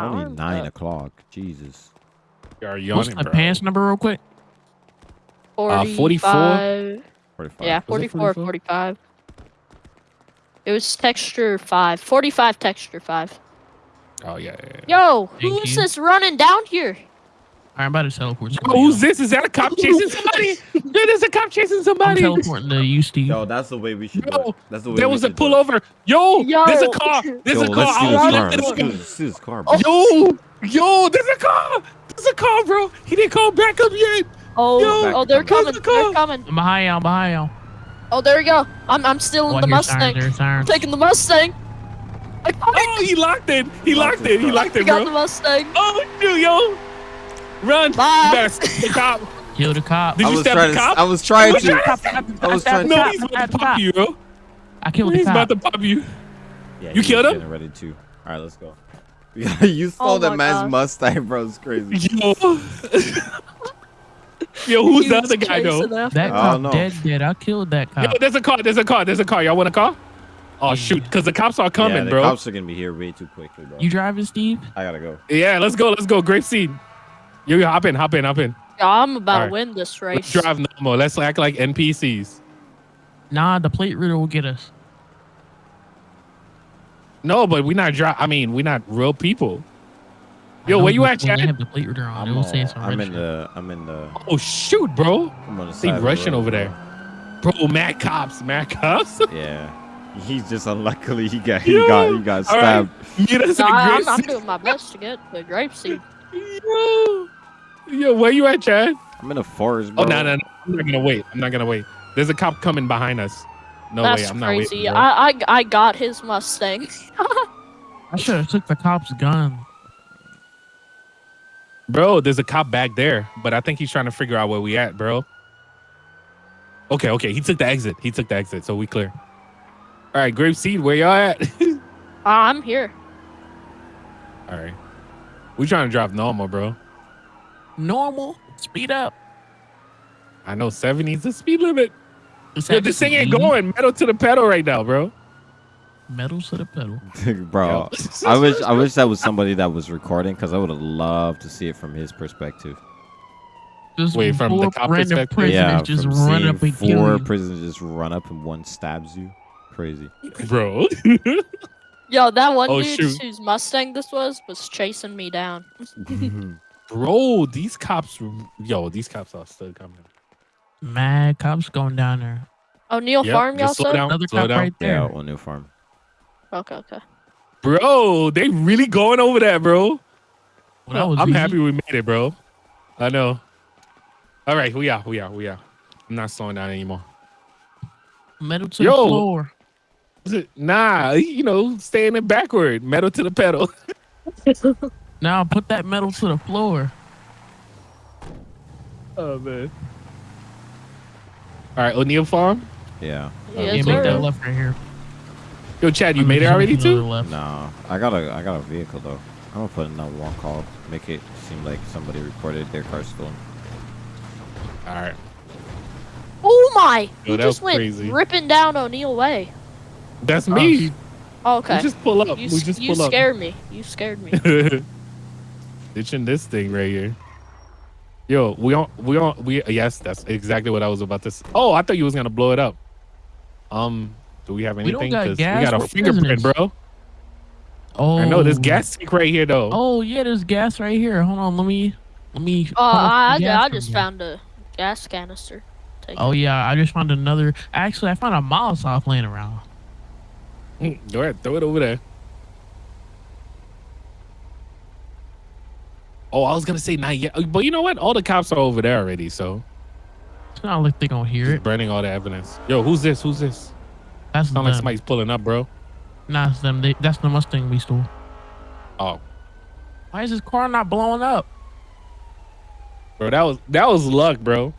Only Armed nine up. o'clock. Jesus. You are What's yawning, the bro. pants number real quick? Uh, 44? 45. 45. Yeah, Was it 44, 44? 45. It was texture 5. 45 texture 5. Oh yeah. yeah, yeah. Yo, Thank who's you. this running down here? I'm about to teleport. Yo, somebody who's else. this? Is that a cop chasing somebody? Dude, there's a cop chasing somebody. I'm somebody. teleporting to you, Steve. Yo, that's the way we should do Yo, it. That's the way There was a should do pullover. Yo, Yo. there's a car. There's Yo, a car. let's see I this was car. looking Let's at see this- let's see this car, bro. Yo, yo, there's a car. There's a car, bro. He didn't call back up yet. Oh, Yo, oh, they're coming. to They're coming. I'm behind y'all, behind y'all. Oh, there we go. I'm, I'm stealing Oh, the Mustang. sirens, I'm sirens. taking the Mustang. I got. Oh, he locked it. He locked it. He locked I it, got the. Mustang. Oh, shoot, yo. Run. Bye. You better stop the cop. Kill the cop. Did I you was stab the to. cop? I was trying to. you- I was trying No, he's about to pop you, bro. I killed the cop. He's about to pop you. Yeah, You killed him? getting Ready too. All right, let's go. you stole Oh the man's gosh. Mustang, bro. It's crazy. Yo. Yo, who's He the other guy, though? That cop don't know. dead, dead. I killed that cop. Yo, cop. there's a car. There's a car. There's a car. Y'all want a car? Oh, shoot. Because the cops are coming, yeah, the bro. cops are gonna be here way too quickly, bro. You driving, Steve? I gotta go. Yeah, let's go. Let's go. Grapeseed. Yo, yo, hop in. Hop in. Hop in. Yo, I'm about Alright. to win this race. Let's race. drive normal. Let's act like NPCs. Nah, the plate reader will get us. No, but we're not dri I mean, we're not real people. Yo, know, where you but at, when They Chad? have the plate reader on. I'm, It say it's a I'm in the. I'm in the. Oh, shoot, bro. I'm on the They side of the rushing over there. Bro, mad cops. Mad cops. Yeah. He's just unluckily he got he Yo, got he got all right. stabbed. Meet us No, at I- I'm, I'm doing my best to get the Grapeseed. Yo. Yo, where you at, Chad? I'm in a forest, bro. Oh, no, no, no. I'm not going to wait. I'm not going to wait. There's a cop coming behind us. No That's way. I'm not crazy. waiting. bro. I, I I got his Mustang. I should have took the cop's gun. Bro, there's a cop back there, but I think he's trying to figure out where we at, bro. Okay, okay. He took the exit. He took the exit, so we clear. All right, Grapeseed, where y'all at? Ah, I'm here. All right. We trying to drive normal, bro. Normal. Speed up. I know 70 is the speed limit. Yo, this thing ain't going metal to the pedal right now, bro. Metal to the pedal. bro. I wish I wish that was somebody that was recording because I would have loved to see it from his perspective. Just Wait, from the four cop random perspective? prisoners yeah, just from run seeing up and kill four you. prisoners just run up and one stabs you. Crazy. bro. Yo, that one Oh, dude shoot. whose Mustang this was was chasing me down. bro, these cops, yo, these cops are still coming. Mad cops going down there. Oh, O'Neill Yep, Farm, y'all just slow said? down, Another slow cop down. right there. yeah, on new farm. Okay, okay. Bro, they really going over that, bro. Well, that I'm easy. happy we made it, bro. I know. All right, we are, we are, we are. I'm not slowing down anymore. Metal to Yo. the floor. Nah, you know, staying it backward, metal to the pedal. Now put that metal to the floor. Oh man. All right, O'Neill Farm. Yeah. Yes, Yeah, make sir. that left right here. Yo, Chad, you I'm made it already too? Left. No, I got a I got a vehicle though. I'm gonna put in that one call. Make it seem like somebody reported their car stolen. All right. Oh my! Yo, He just was went crazy. ripping down O'Neill Way. That's me. Oh, oh okay. We just pull up. you we just you pull up. scared me. You scared me. Ditching this thing right here. Yo, we on we on we yes, that's exactly what I was about to say. Oh, I thought you was gonna blow it up. Um, do we have anything? We don't anything? got 'Cause gas, we got a fingerprint, prisoners. bro. Oh, I know there's gas tank right here though. Oh yeah, there's gas right here. Hold on, let me let me. Oh, cut I, the I, I just found a gas canister. Take Oh it. yeah, I just found another. Actually, I found a Molotov laying around. Mm, Go ahead, throw it over there. Oh, I was gonna say not yet, but you know what? All the cops are over there already, so It's not like they gonna hear just it. burning all the evidence. Yo, who's this? Who's this? That's Sound like them. somebody's pulling up, bro. Nah, it's them. They, that's the Mustang we stole. Oh, Why is this car not blowing up? bro, that was that was luck, bro.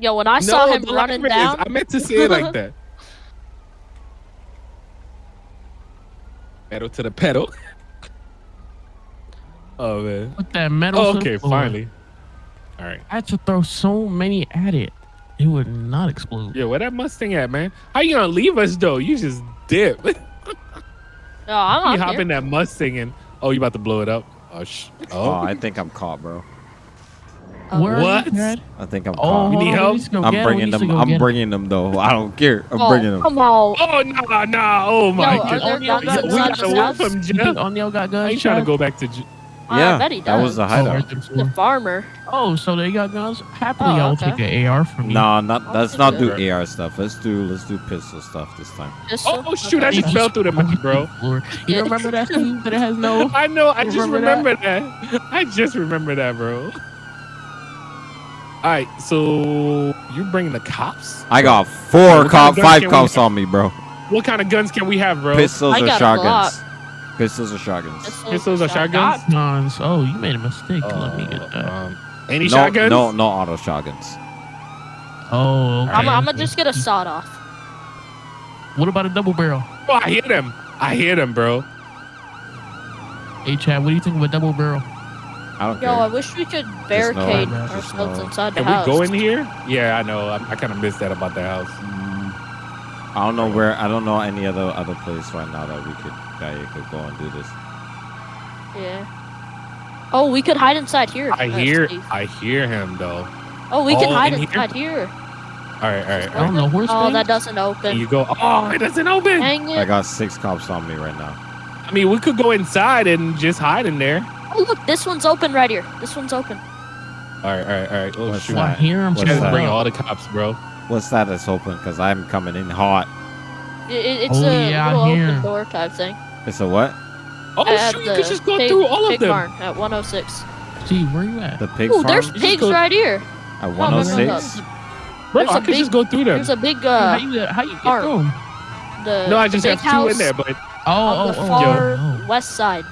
Yo, when I saw him running light is- down, I meant to say it like that. Pedal to the pedal. Oh man. Put that metal. Oh, okay, floor. finally. All right. I had to throw so many at it. It would not explode. Yeah, where that Mustang at, man? How you gonna leave us though? You just dip. No, I'm You up hop here. in that Mustang and oh, you about to blow it up? Oh, sh- Oh, oh. I think I'm caught, bro. Uh, oh, Where What? I think I'm Oh, caught. You need help? we need to go I'm get him, we bringing them. go I'm get bringing them though. I don't care. I'm oh, bringing them. Come on. Oh no, no! Oh my Yo, are god! there O'Neal guns got we got this away house? from You think Jeff. Got guns? I ain't trying to go back to. J- I Yeah, bet he that was does. the Oh, hideout. right The farmer. Oh, so they got guns. Happily, Oh, I'll okay. take an AR from you. No, not oh, let's take not it. do AR stuff. Let's do let's do pistol stuff this time. Pistol? Oh, oh shoot! I just fell through the map, bro. You remember that thing that it has no? I know. I just remember remember that? I just remember that, bro. All right, so you're bringing the cops? I got four kind of cop, five cops on me, bro. What kind of guns can we have, bro? Pistols I or got a shotguns? Pistols or shotguns? Pistols or shotguns? Guns. Oh, you made a mistake. Let me get Uh, that. um, any no, shotguns? no, no auto shotguns. Oh, okay. I'm, I'm gonna just get a sawed off. What about a double barrel? Oh, I hit him. I hit him, bro. Hey, Chad, what do you think of a double barrel? I don't Yo, I wish we could barricade just ourselves no- inside the house. Can we go in here? Yeah, I know. I, I kind of missed that about the house. I don't know where. I don't know any other other place right now that we could that you could go and do this. Yeah. Oh, we could hide inside here. I That's hear, safe. I hear him though. Oh, we can Oh, hide in inside here. All right, all right. I don't know. Horse Oh, thing? that doesn't And open. you go. Oh, it doesn't open. Dang I got six cops on me right now. I mean, we could go inside and just hide in there. Oh, look, this one's open right here. This one's open. All right, all right, all right. Oh What's shoot! I that? hear him. What's Chad, that? bring all the cops, bro. What's that that's open? Cause I'm coming in hot. It, it- it's Oh, a little hear. open door type thing. It's a what? Oh At shoot! You could just go pig- through all of pig them. barn at 106. See, where you at? The pig Oh, farm there's just pigs go- right here. at no, no, no, 106. Bro, There's I a could big- just go through them. There's a big how uh, you how you get farm. through 'em? the no, I just big have two in there, but Oh, on oh, the oh, far oh, west side.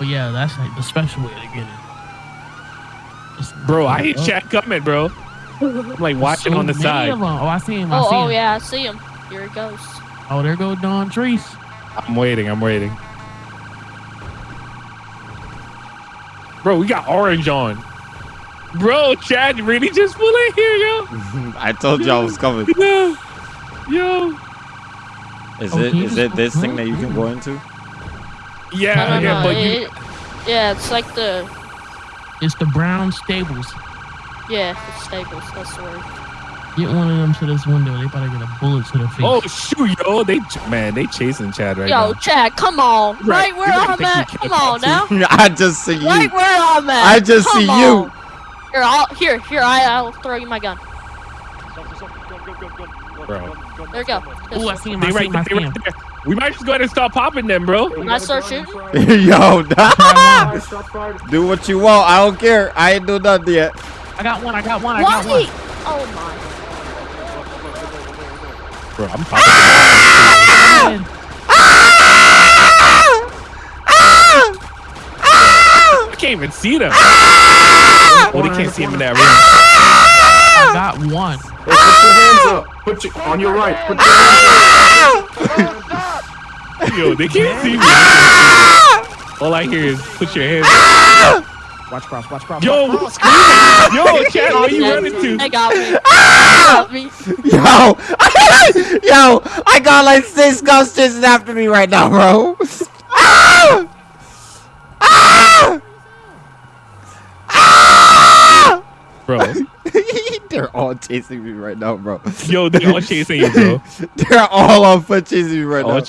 oh, yeah, that's like the special way to get it. Just- bro, I ain't Chad coming, bro. I'm like watching so on the many side. of 'em. Oh, I see him. I Oh, see oh him. yeah, I see him. Here he goes. Oh, there goes Don Treese. I'm waiting. I'm waiting. Bro, we got orange on. Bro, Chad really just flew in here, yo. I told you I was coming. Yo, yo. Is Oh, it can you is just it this thing that you can go into? Yeah, no, no, yeah, no. but you. yeah, it's like the It's the Brown Stables. Yeah, the stables. That's the word. Get one of them to this window. They about to get a bullet to the face. Oh shoot, yo, they man, they chasing Chad right Yo, now. Yo, Chad, come on. Right, Right, where you gotta I'm at. Come on now. I just see you. Right where I'm at. I just Come see on. you. Here, I'll, here, here. I, I'll throw you my gun. Bro. There you go. Oh, I see him. I see right, him. I they see him. right there. We might just go ahead and start popping them, bro. When I start shooting, Yo, I do what you want. I don't care. I ain't do nothing yet. Got one. I got one. I got one. Why? Oh my. Bro, I'm popping. Ah! Ah! Ah! I can't even see them. Oh, they can't see him in that room. I got one. Hey, put your hands up. Put your on your right. Put your hands up. Yo, they can't see me. All I hear is put your hands up. Watch cross. Watch cross. Yo, watch cross. screaming? Yo, Chad, where you running They to? got me. They got me. Yo, yo, I got like six ghosts chasing after me right now, bro. Ah! Ah! Ah! Bro, They're all chasing me right now, bro. yo, they're all chasing you, bro. They're all on foot chasing me right All now.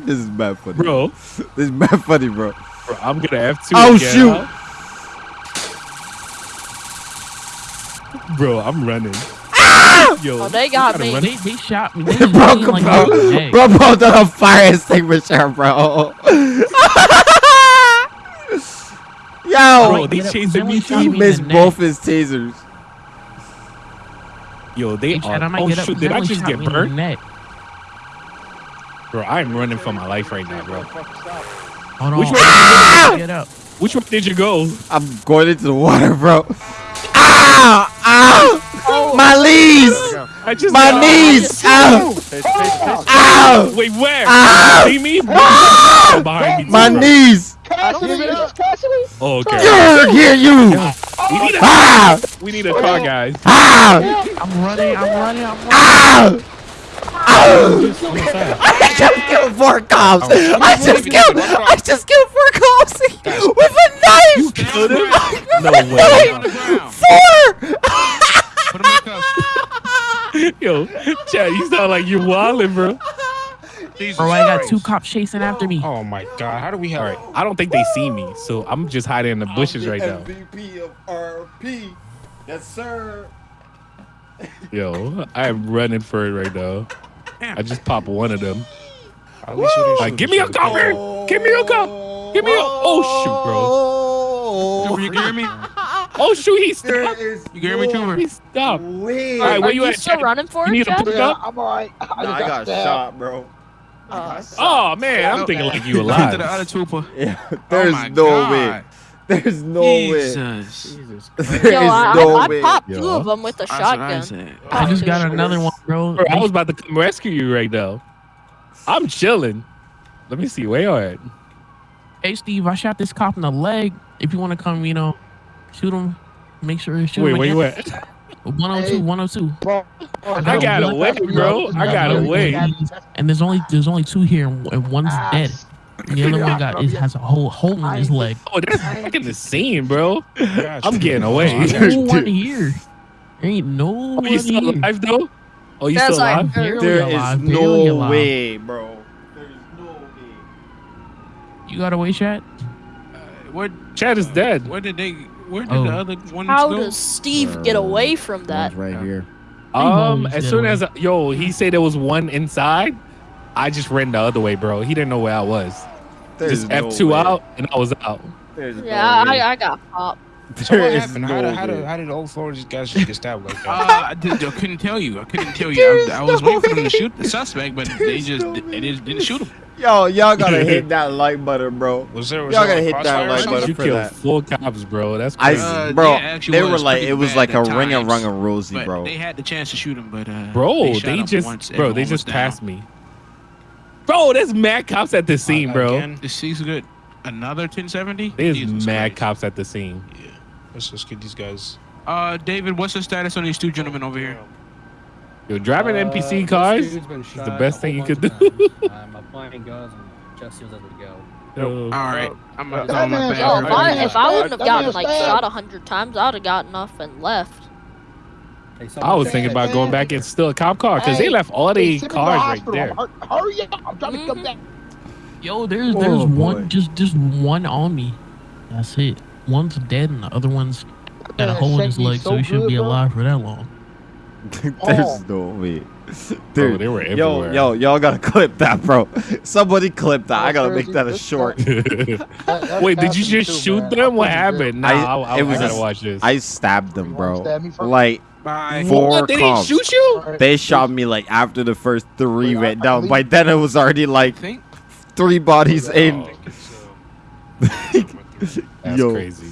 Ch- this is bad funny. Bro, This is bad funny, bro. bro, I'm gonna F2 Oh, again, shoot. huh? Bro, I'm running. Ah! Yo, Oh, they got me. run. They, they shot me. They bro, shot me bro, like bro, hey. bro, bro, done a fire extinguisher, bro. Yo, Bro, they chasing me we too. shot he missed both his tasers. Yo, they Hey, Chad, are. Oh shoot, did I just get me in the burnt? neck. Bro, I'm running for my life right now, bro. Hold on. Which way Ah! Get up. Which way did you go? I'm going into the water, bro. Ah! Ah! My knees! I just My got- knees! Ow! Ow! Wait, where? Ah! See me? Oh, behind me. My too. knees! Oh, okay. Yeah, hear you! We need a Ah! we need a car, guys. Ah! I'm running. I'm running. I'm running. Ah! I just killed four cops. Oh. I just killed. I just killed four cops with a knife. killed him? No With a way. knife. Four. Put him in cuffs. Yo, Chad, you sound like you're wildin', bro. Jesus Bro, I got two cops chasing after me. Oh my god, how do we have All right, I don't think they see me, so I'm just hiding in the bushes right now. MVP of RP. Yes, sir. Yo, I am running for it right now. I just popped one of them. At least we didn't Like, give me a each cop, Give me a cop. Give me a. Oh shoot, Trooper, you hear me? shoot, bro. Oh shoot, he There stopped. is You hear me, Trooper? He stopped. Wait. All right, Are where you you at, still running for You it, need to Chad? pick up. I'm alright. I, Nah, just I got stabbed. shot, bro. Uh, Oh man, I'm thinking like you To the alive. other trooper. Yeah, oh there's my no God. way. There's no way. Jesus. There Yo, is I, no I, I popped Yo. two of them with a That's what I shotgun. I just got Dude. another one, bro. Bro, I was about to come rescue you right now. I'm chilling. Let me see where you at. Hey, Steve, I shot this cop in the leg. If you want to come, you know, shoot him. Make sure shoot Wait, him where you at? 102, 102. Bro, I got away, bro. I got away. And there's only there's only two here, and and one's Ah, dead. And the other one got is, has a whole hole in his leg. Oh, that's fucking the scene, bro. Got I'm getting away. There's no one here. There ain't no Oh, one you still here. alive though? Oh, you That's still like- alive? Barely There alive, is no alive. way, bro. There's no way. You got away, chat? Uh, what? Chad is uh, dead. Where did they? Where did Oh. the other ones How go? does Steve get uh, away from that? right here. Um, as soon away. as yo, he said there was one inside. I just ran the other way, bro. He didn't know where I was. There's just no F two way. out, and I was out. There's Yeah, no. I, I got popped. So There what is happened? no how, did, how, way. did, how did all four of these guys just get stabbed like that? Uh, I, did, I couldn't tell you. I couldn't tell you. I, I was waiting for them to shoot the suspect, but they just they just didn't shoot him. Yo, y'all gotta hit that like button, bro. was there, was Y'all gotta hit that like something? button You for killed that. four cops, bro. That's I, crazy. Uh, bro, yeah, actually they were like, it was like a at ring and rung and rosy, bro. they had the chance to shoot him, but uh, bro, they, they just once, bro, they just passed me. Bro, there's mad cops at the scene, Uh, bro. Again, This is good. Another 1070. There's Jesus mad Christ. cops at the scene. Yeah. let's just get these guys. Uh, David, what's the status on these two gentlemen over here? Yo, driving Uh, NPC cars dude's is the best thing you could do. of times. I'm applying guns and just as it go. Yo, All right, I'm gonna that throw my bad. Yo, if I, if I wouldn't have gotten like bad. shot a hundred times, I'd have gotten off and left. Hey, I was thinking about going back and steal a cop car because they left all Hey, the send the cars right there. Hurry up! I'm trying to come Mhm. back. Yo, there's Oh, there's boy. one just just one on me. That's it. One's dead and the other one's got a hole in his leg, so so he shouldn't good, be bro. alive for that long. There's Oh. no way. Bro, oh, Dude, they were yo, everywhere. yo, yo, y'all gotta clip that, bro. Somebody clip that. I gotta make that a short. That- that Wait, did you just too, shoot man. them? What happened? Nah, I- I, I, it I was gotta a- watch this. I stabbed them, bro. stab? Like Bye. four what? They didn't shoot you? They shot me like after the first three Wait, went I down. believe- By then it was already like think. three bodies in. That's Yo. crazy.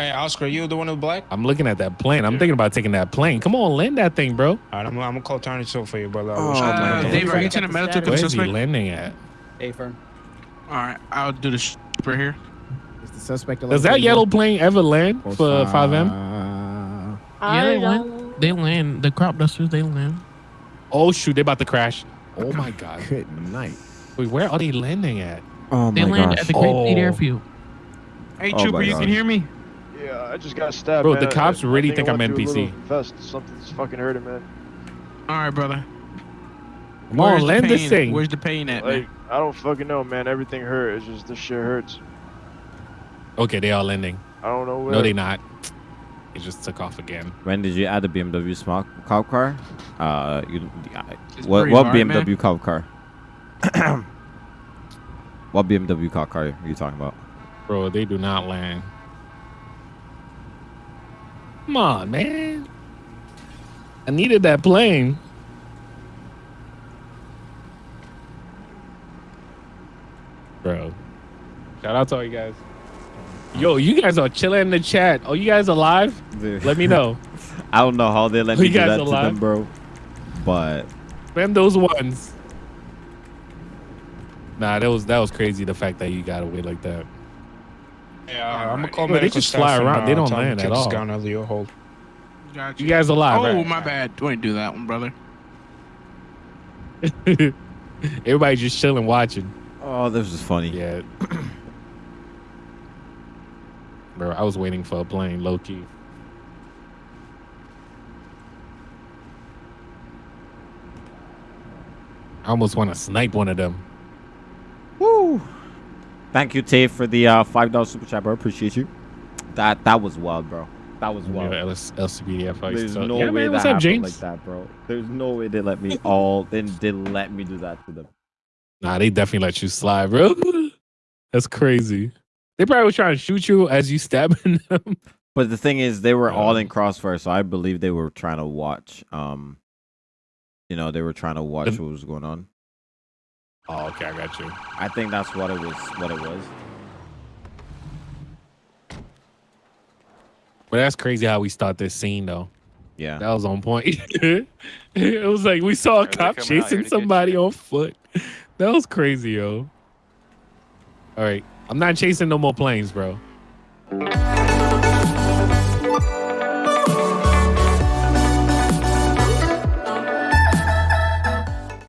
County. Hey, Oscar, you the one with black? I'm looking at that plane. I'm thinking about taking that plane. Come on, land that thing, bro. All right, I'm, I'm gonna call Tony Till for you, brother. Oh, Uh, my God. Are you Check sending medical to the Where's he landing at? A firm. All right, I'll do this right here. Is the suspect Does that yellow plane ever land for FiveM? I they don't. land. They land. The crop dusters. They land. Oh shoot, they about to crash. Oh my god. Good night. Wait, where are they landing at? Oh They my land gosh. at the Great Fleet Oh. Airfield. Hey, Oh Trooper, you God. can hear me? Yeah, I just got stabbed. Bro, man. the cops I- I really I think I'm went through a NPC. little Vest, something's fucking hurting, man. All right, brother. Come on, Where's the land this thing. Where's the pain at, Like, man? I don't fucking know, man. Everything hurt. It's just this shit hurts. Okay, they are landing. I don't know where. No, they not. It just took off again. When did you add the BMW smart cop car? Uh, you, I- what what hard, BMW man. cop car? what BMW cop car are you talking about? Bro, they do not land. Come on, man. I needed that plane. Bro. Shout out to all you guys. Yo, you guys are chilling in the chat. Are you guys alive? Let me know. I don't know how they let You me do that to them, bro. But Spam those ones. Nah, that was that was crazy. The fact that you got away like that. Yeah, I'm gonna call Bro, they just staff fly and, around. They uh, don't land to at kick this all. guy under your hold. Got You guys are alive? Oh, right? my bad. Don't do that one, brother. Everybody just chilling, watching. Oh, this is funny. Yeah. Bro, I was waiting for a plane, low key. I almost want to snipe one of them. Thank you, Tay, for the uh, five dollar super chat, bro. Appreciate you. That that was wild, bro. That was wild. Yeah, LS, LCBDF. There's no yeah, way man, that up, happened James? like that, bro. There's no way they let me all. They didn't let me do that to them. Nah, they definitely let you slide, bro. That's crazy. They probably was trying to shoot you as you stabbing them. But the thing is, they were all in crossfire, so I believe they were trying to watch. Um, you know, they were trying to watch what was going on. Oh, okay, I got you. I think that's what it was. What it was. But that's crazy how we start this scene though. Yeah. That was on point. it was like we saw a cop coming out here chasing somebody on foot. That was crazy, yo. All right, I'm not chasing no more planes, bro.